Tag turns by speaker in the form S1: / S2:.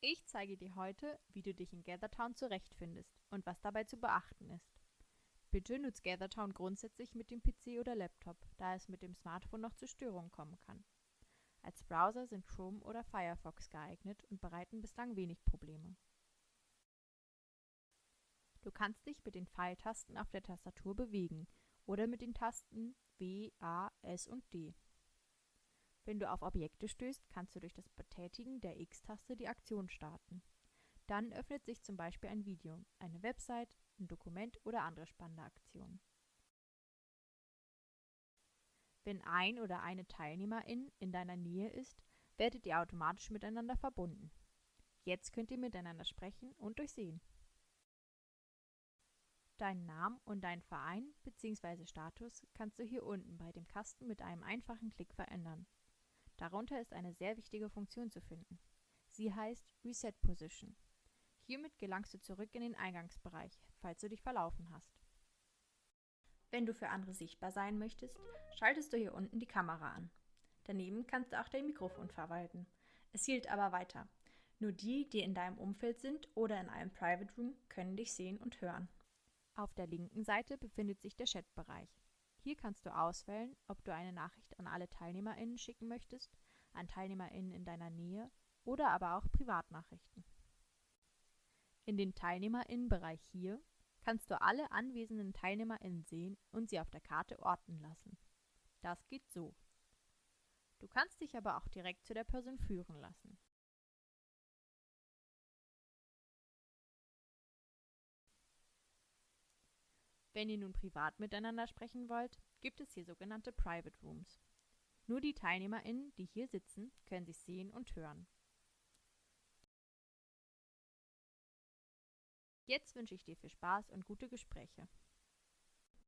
S1: Ich zeige dir heute, wie du dich in GatherTown zurechtfindest und was dabei zu beachten ist. Bitte nutzt GatherTown grundsätzlich mit dem PC oder Laptop, da es mit dem Smartphone noch zu Störungen kommen kann. Als Browser sind Chrome oder Firefox geeignet und bereiten bislang wenig Probleme. Du kannst dich mit den Pfeiltasten auf der Tastatur bewegen oder mit den Tasten W, A, S und D. Wenn du auf Objekte stößt, kannst du durch das Betätigen der X-Taste die Aktion starten. Dann öffnet sich zum Beispiel ein Video, eine Website, ein Dokument oder andere spannende Aktionen. Wenn ein oder eine Teilnehmerin in deiner Nähe ist, werdet ihr automatisch miteinander verbunden. Jetzt könnt ihr miteinander sprechen und durchsehen. Deinen Namen und deinen Verein bzw. Status kannst du hier unten bei dem Kasten mit einem einfachen Klick verändern. Darunter ist eine sehr wichtige Funktion zu finden. Sie heißt Reset Position. Hiermit gelangst du zurück in den Eingangsbereich, falls du dich verlaufen hast. Wenn du für andere sichtbar sein möchtest, schaltest du hier unten die Kamera an. Daneben kannst du auch dein Mikrofon verwalten. Es hielt aber weiter. Nur die, die in deinem Umfeld sind oder in einem Private Room, können dich sehen und hören. Auf der linken Seite befindet sich der Chatbereich. Hier kannst du auswählen, ob du eine Nachricht an alle TeilnehmerInnen schicken möchtest, an TeilnehmerInnen in deiner Nähe oder aber auch Privatnachrichten. In den TeilnehmerInnen-Bereich hier kannst du alle anwesenden TeilnehmerInnen sehen und sie auf der Karte orten lassen. Das geht so. Du kannst dich aber auch direkt zu der Person führen lassen. Wenn ihr nun privat miteinander sprechen wollt, gibt es hier sogenannte Private Rooms. Nur die TeilnehmerInnen, die hier sitzen, können sich sehen und hören. Jetzt wünsche ich dir viel Spaß und gute Gespräche.